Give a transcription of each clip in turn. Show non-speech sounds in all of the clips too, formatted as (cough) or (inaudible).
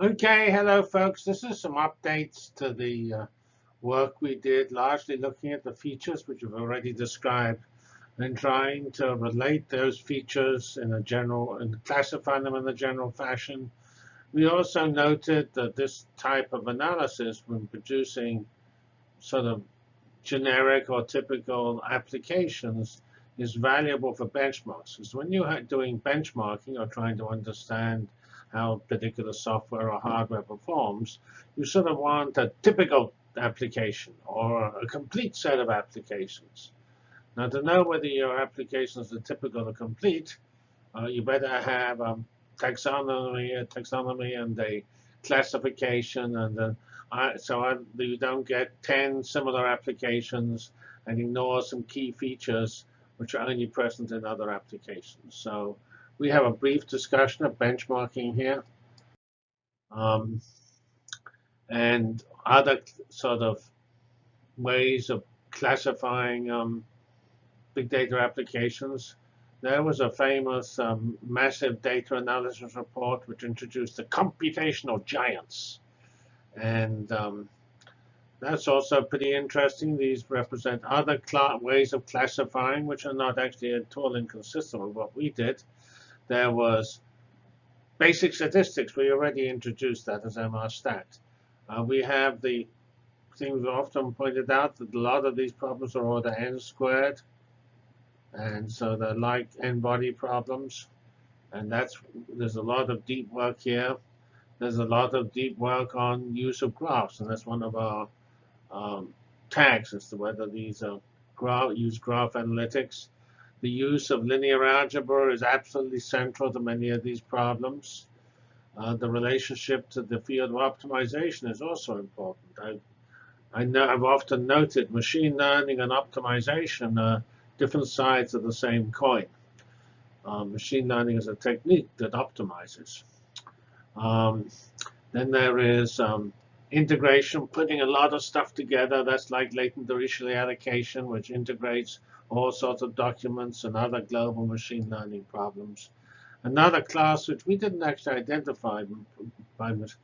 Okay, hello folks. This is some updates to the uh, work we did, largely looking at the features which we've already described and trying to relate those features in a general and classify them in a general fashion. We also noted that this type of analysis when producing sort of generic or typical applications is valuable for benchmarks. Because when you're doing benchmarking or trying to understand how particular software or hardware performs, you sort of want a typical application or a complete set of applications. Now, to know whether your applications are typical or complete, uh, you better have a taxonomy, a taxonomy and a classification, and then so I, you don't get 10 similar applications and ignore some key features which are only present in other applications. So we have a brief discussion of benchmarking here. Um, and other sort of ways of classifying um, big data applications. There was a famous um, massive data analysis report which introduced the computational giants. And um, that's also pretty interesting. These represent other ways of classifying, which are not actually at all inconsistent with what we did there was basic statistics. We already introduced that as MRStat. Uh, we have the things often pointed out that a lot of these problems are order n squared. And so they're like n-body problems. And that's there's a lot of deep work here. There's a lot of deep work on use of graphs. And that's one of our um, tags as to whether these are graph, use graph analytics. The use of linear algebra is absolutely central to many of these problems. Uh, the relationship to the field of optimization is also important. I, I know, I've often noted machine learning and optimization are different sides of the same coin. Uh, machine learning is a technique that optimizes. Um, then there is um, integration, putting a lot of stuff together. That's like latent Dirichlet allocation, which integrates all sorts of documents and other global machine learning problems. Another class which we didn't actually identify by, with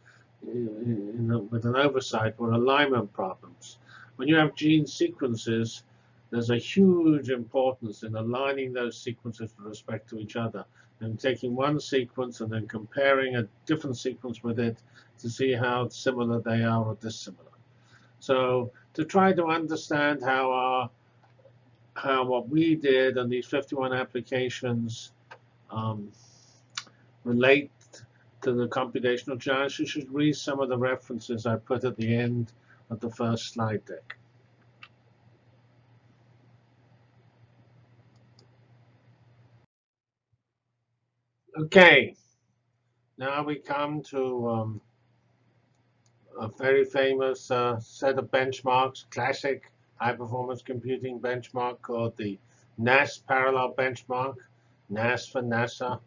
an oversight were alignment problems. When you have gene sequences, there's a huge importance in aligning those sequences with respect to each other and taking one sequence and then comparing a different sequence with it to see how similar they are or dissimilar. So to try to understand how our how what we did on these 51 applications um, relate to the computational giants, you should read some of the references I put at the end of the first slide deck. Okay, now we come to um, a very famous uh, set of benchmarks, classic high-performance computing benchmark called the NAS Parallel Benchmark, NAS for NASA.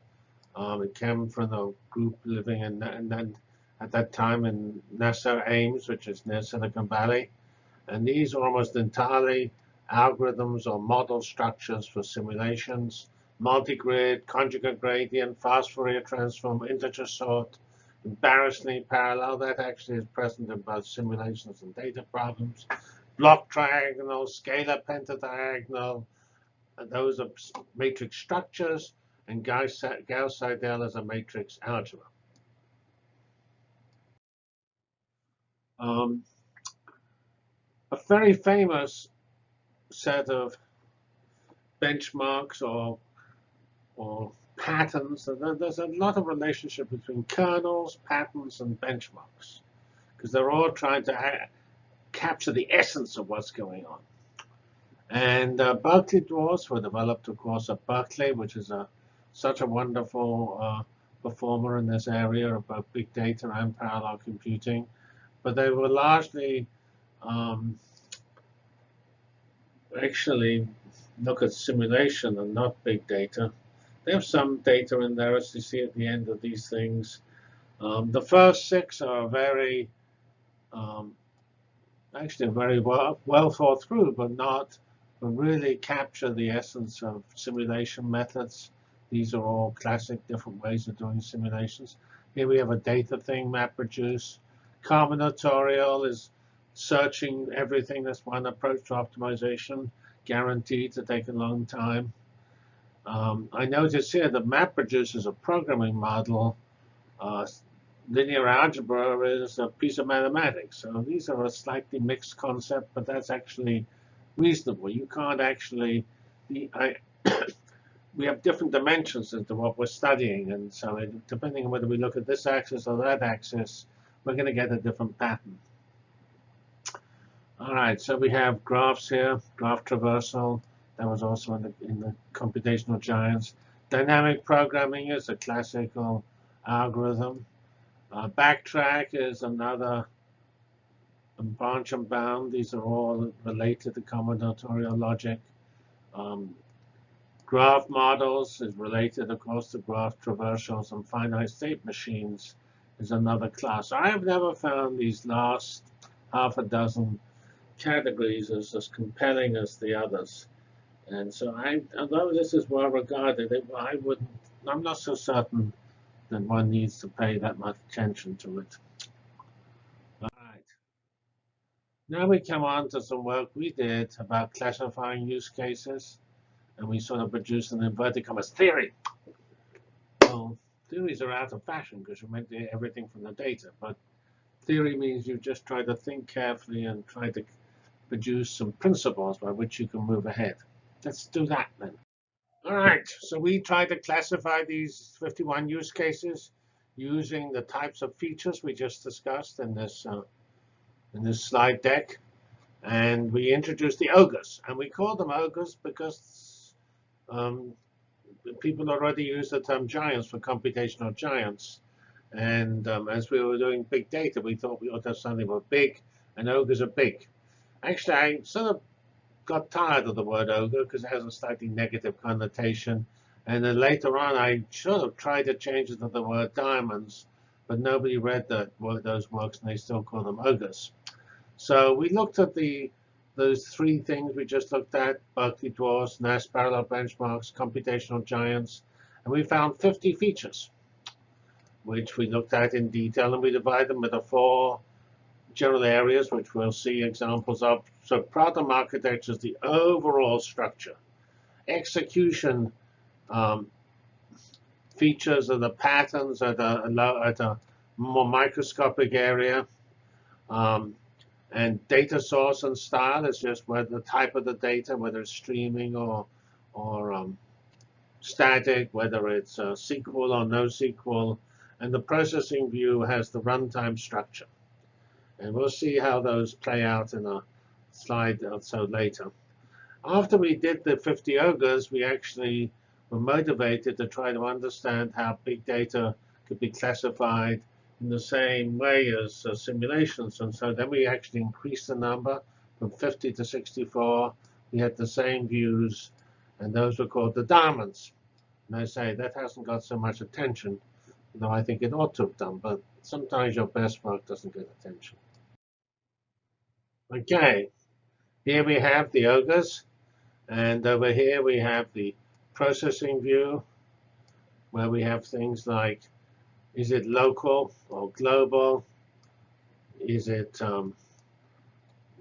Um, it came from a group living in, in, at that time in NASA Ames, which is near Silicon Valley. And these are almost entirely algorithms or model structures for simulations, multi-grid, conjugate gradient, fast Fourier transform, integer sort, embarrassingly parallel. That actually is present in both simulations and data problems block tridiagonal, scalar pentadiagonal. and Those are matrix structures, and Gauss-Seidel is a matrix algebra. Um, a very famous set of benchmarks or, or patterns. There's a lot of relationship between kernels, patterns, and benchmarks because they're all trying to capture the essence of what's going on. And uh, Berkeley dwarfs were developed, of course, at Berkeley, which is a, such a wonderful uh, performer in this area of both big data and parallel computing. But they were largely um, actually look at simulation and not big data. They have some data in there, as you see at the end of these things. Um, the first six are very um, actually very well, well thought through, but not really capture the essence of simulation methods. These are all classic different ways of doing simulations. Here we have a data thing, MapReduce. Combinatorial is searching everything. That's one approach to optimization, guaranteed to take a long time. Um, I notice here that MapReduce is a programming model. Uh, linear algebra is a piece of mathematics. So these are a slightly mixed concept, but that's actually reasonable. You can't actually, I, (coughs) we have different dimensions into what we're studying. And so it, depending on whether we look at this axis or that axis, we're going to get a different pattern. All right, so we have graphs here, graph traversal. That was also in the, in the computational giants. Dynamic programming is a classical algorithm. Uh, backtrack is another branch and bound. These are all related to combinatorial logic. Um, graph models is related, of course, to graph traversals and finite state machines is another class. I have never found these last half a dozen categories as as compelling as the others. And so I, although this is well regarded, I wouldn't, I'm not so certain that one needs to pay that much attention to it. All right. Now we come on to some work we did about classifying use cases. And we sort of produced an inverted commas theory. Well, theories are out of fashion because you make everything from the data. But theory means you just try to think carefully and try to produce some principles by which you can move ahead. Let's do that then. All right, so we try to classify these 51 use cases using the types of features we just discussed in this uh, in this slide deck. And we introduced the ogres. And we call them ogres because um, people already use the term giants for computational giants. And um, as we were doing big data, we thought we ought to have something about big, and ogres are big. Actually, I sort of got tired of the word ogre because it has a slightly negative connotation. And then later on, I should have tried to change it to the word diamonds, but nobody read the, those works, and they still call them ogres. So we looked at the those three things we just looked at, Berkeley dwarfs, NAS parallel benchmarks, computational giants, and we found 50 features, which we looked at in detail, and we divide them into four general areas, which we'll see examples of. So problem architecture is the overall structure. Execution um, features are the patterns at a, at a more microscopic area. Um, and data source and style is just where the type of the data, whether it's streaming or, or um, static, whether it's uh, SQL or NoSQL. And the processing view has the runtime structure. And we'll see how those play out in a slide or so later. After we did the 50 ogres, we actually were motivated to try to understand how big data could be classified in the same way as uh, simulations. And so then we actually increased the number from 50 to 64. We had the same views, and those were called the diamonds. And I say that hasn't got so much attention, though I think it ought to have done. But sometimes your best work doesn't get attention. Okay, here we have the ogres. And over here we have the processing view, where we have things like, is it local or global? Is it um,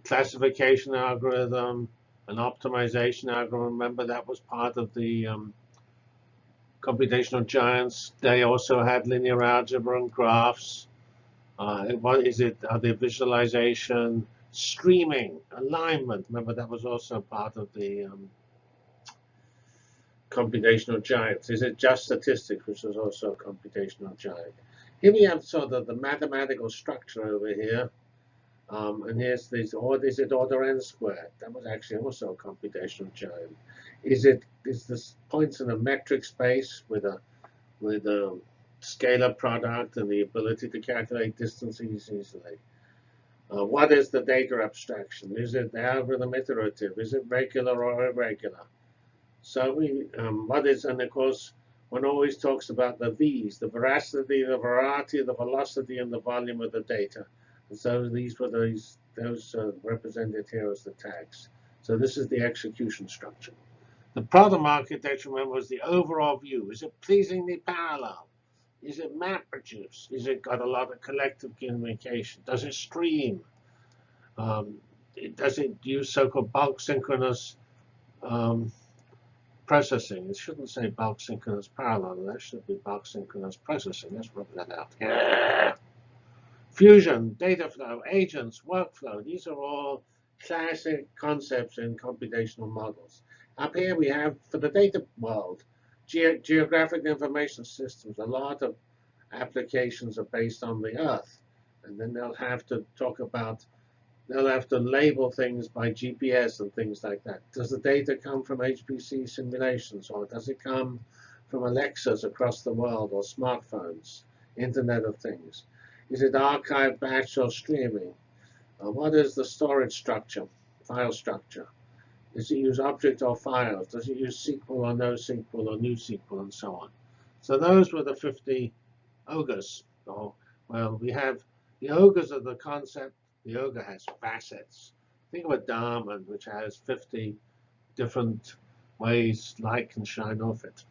classification algorithm, an optimization algorithm? Remember, that was part of the um, computational giants. They also had linear algebra and graphs. Uh, what is it? Are they visualization? Streaming, alignment. Remember, that was also part of the um, computational giants. Is it just statistics, which was also a computational giant? Here we have sort of the mathematical structure over here. Um, and here's this, or is it order n squared? That was actually also a computational giant. Is it is this points in a metric space with a with a scalar product and the ability to calculate distances easily? Uh, what is the data abstraction? Is it algorithm iterative? Is it regular or irregular? So we, um, what is, and of course, one always talks about the V's, the veracity, the variety, the velocity, and the volume of the data. And so these were those, those uh, represented here as the tags. So this is the execution structure. The problem architecture, remember, was the overall view. Is it pleasingly parallel? Is it map reduced? Is it got a lot of collective communication? Does it stream? Um, it, does it use so-called bulk synchronous um, processing? It shouldn't say bulk synchronous parallel. That should be bulk synchronous processing. Let's rub that out. Fusion, data flow, agents, workflow. These are all classic concepts in computational models. Up here we have, for the data world, ge geographic information systems. A lot of applications are based on the Earth. And then they'll have to talk about, they'll have to label things by GPS and things like that. Does the data come from HPC simulations or does it come from Alexas across the world or smartphones, Internet of Things? Is it archived, batch, or streaming? Uh, what is the storage structure, file structure? Does it use object or files? Does it use SQL or NoSQL or NewSQL and so on? So those were the 50 ogres. Oh, well, we have the ogres of the concept. The ogre has facets. Think of a diamond, which has 50 different ways light can shine off it.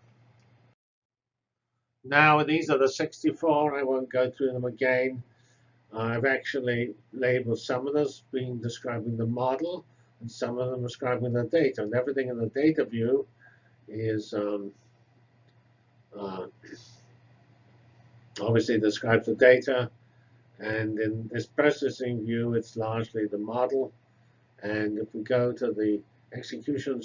Now, these are the 64. I won't go through them again. I've actually labeled some of those being describing the model and some of them describing the data. And everything in the data view is um, uh, obviously describes the data. And in this processing view, it's largely the model. And if we go to the execution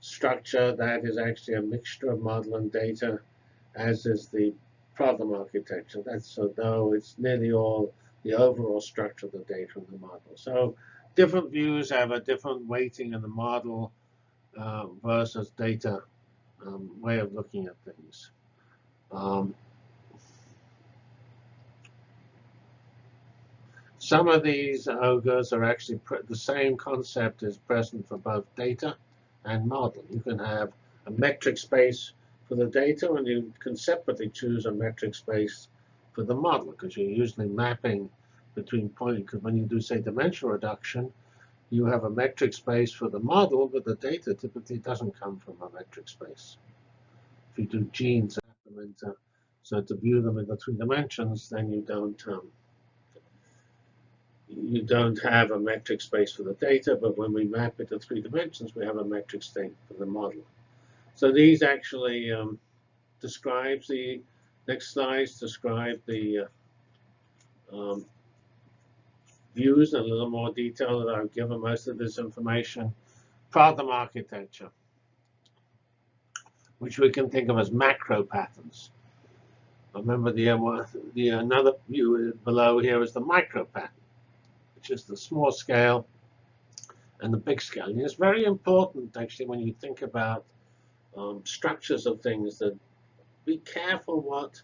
structure, that is actually a mixture of model and data, as is the problem architecture. That's so though it's nearly all the overall structure of the data in the model. So different views have a different weighting in the model uh, versus data um, way of looking at things. Um, some of these ogres are actually the same concept is present for both data and model. You can have a metric space for the data, and you can separately choose a metric space for the model, because you're usually mapping between points. Because when you do, say, dimensional reduction, you have a metric space for the model, but the data typically doesn't come from a metric space. If you do genes, into, so to view them in the three dimensions, then you don't um, you don't have a metric space for the data, but when we map it to three dimensions, we have a metric space for the model. So these actually um, describes the next slides describe the uh, um, views in a little more detail that I've given most of this information. Problem architecture, which we can think of as macro patterns. Remember the, uh, the another view below here is the micro pattern, which is the small scale and the big scale. And it's very important actually when you think about um, structures of things that be careful what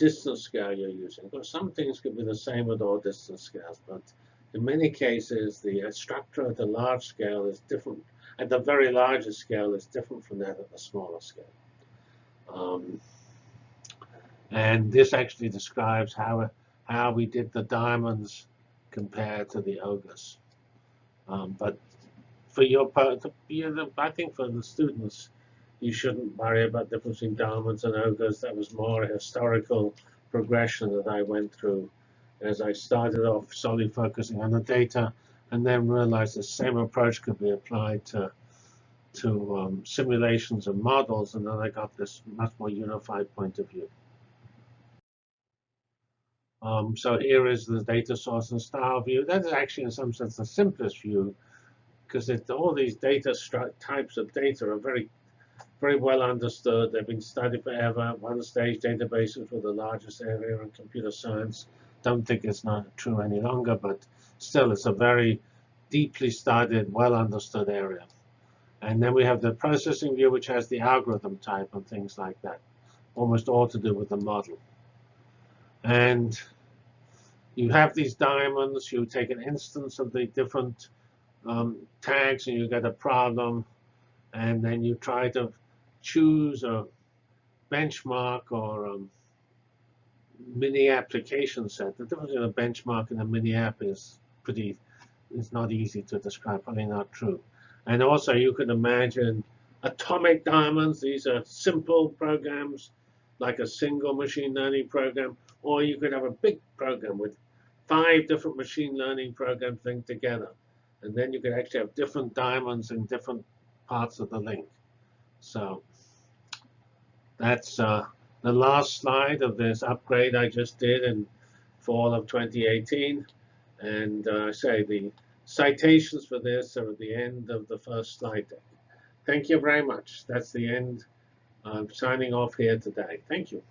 distance scale you're using. Because some things could be the same with all distance scales, but in many cases, the structure at the large scale is different. At the very largest scale is different from that at the smaller scale. Um, and this actually describes how, how we did the diamonds compared to the ogres. Um, but for your part, I think for the students, you shouldn't worry about between diamonds and ogres. That was more a historical progression that I went through as I started off solely focusing on the data and then realized the same approach could be applied to to um, simulations and models, and then I got this much more unified point of view. Um, so here is the data source and style view. That is actually, in some sense, the simplest view, because all these data types of data are very very well understood. They've been studied forever. One-stage databases were the largest area in computer science. Don't think it's not true any longer, but still it's a very deeply studied, well understood area. And then we have the processing view, which has the algorithm type and things like that, almost all to do with the model. And you have these diamonds. You take an instance of the different um, tags, and you get a problem. And then you try to choose a benchmark or a mini application set. The difference between a benchmark and a mini app is pretty, it's not easy to describe, probably not true. And also you could imagine atomic diamonds. These are simple programs, like a single machine learning program. Or you could have a big program with five different machine learning programs linked together. And then you could actually have different diamonds in different parts of the link. So that's uh, the last slide of this upgrade I just did in fall of 2018. And uh, say the citations for this are at the end of the first slide deck. Thank you very much. That's the end. I'm signing off here today. Thank you.